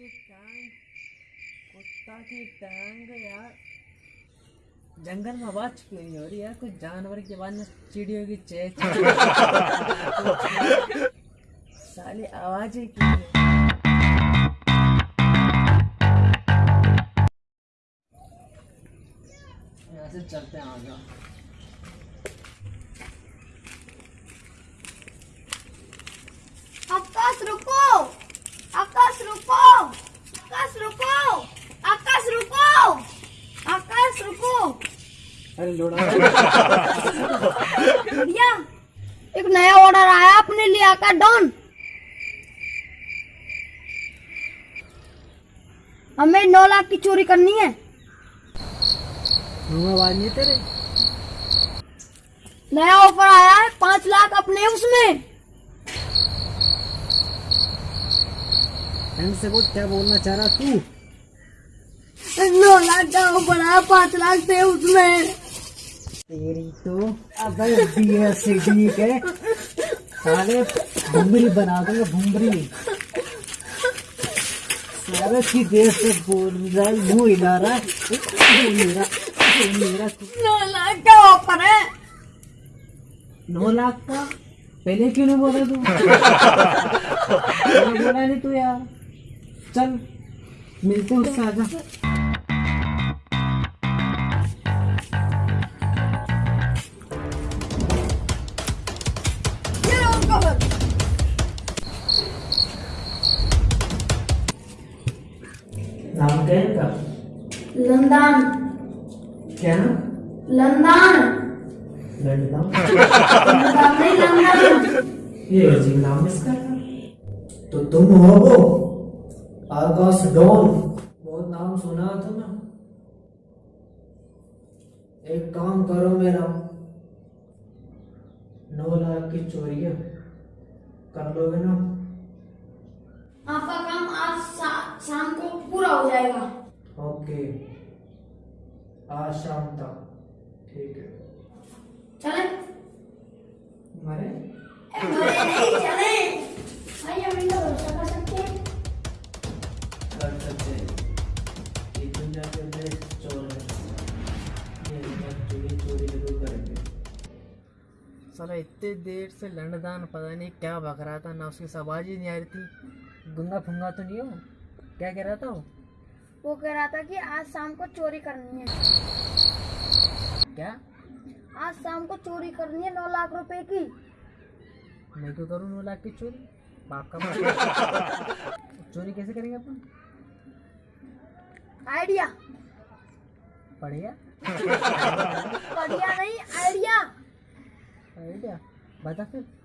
की टांग, कुत्ता की टांग, यार। जंगल में आवाज़ क्यों नहीं हो रही यार, कुछ जानवर की आवाज़ में चिड़ियों की चेच साली आवाज़ ही क्यों नहीं? यहाँ से चलते हैं आगे। आकाश, रुको! आकाश, रुको! आकाश रुको! आकाश रुको! आकाश रुको! अरे लोड़ा। भैया एक नया ऑर्डर आया अपने लिए आकाश डॉन। हमें नौ लाख की चोरी करनी है। नहीं तेरे? नया ऑफ़र आया है पाँच लाख अपने उसमें। ढंग से बोल, क्या बोलना चाह रहा तू? नौ लाख का आया पाँच लाख थे उसमें तेरी तो अबे बीएससी के सारे भुमरी बना दूँगा भुमरी सारे की देर से बोल रहा है, मुँह हिला रहा है। मेरा मेरा नौ लाख का ऑफ़र है। नौ लाख का? पहले क्यों नहीं बोला तू? बोला नहीं तू यार। चल मिलते हैं उससे आजा नाम क्या है इनका लंदन। क्या नाम? लंदन। लंदन। लंदन ये अजीब नाम इसका। तो तुम हो वो? आकाश डॉन बहुत नाम सुना था ना। एक काम करो मेरा। नौ लाख की चोरी है कर लोगे ना? आपका काम आज शा, शाम को पूरा हो जाएगा। ओके। आज शाम तक। ठीक है। चले। मरे? मरे नहीं साला इतने देर से लंडदान पता नहीं क्या बक रहा था ना उसकी आवाज़ ही नहीं आ रही थी। गुंगा फुंगा तो नहीं हो? क्या कह रहा था वो? वो कह रहा था कि आज शाम को चोरी करनी है। क्या? आज शाम को चोरी करनी है नौ लाख रुपए की। मैं क्यों करूँ नौ लाख की चोरी? बाप का बाप। चोरी कैसे करेंगे अपन? आइडिया। पढ़ेगा बढ़िया नहीं आइडिया। Vai dar Bardak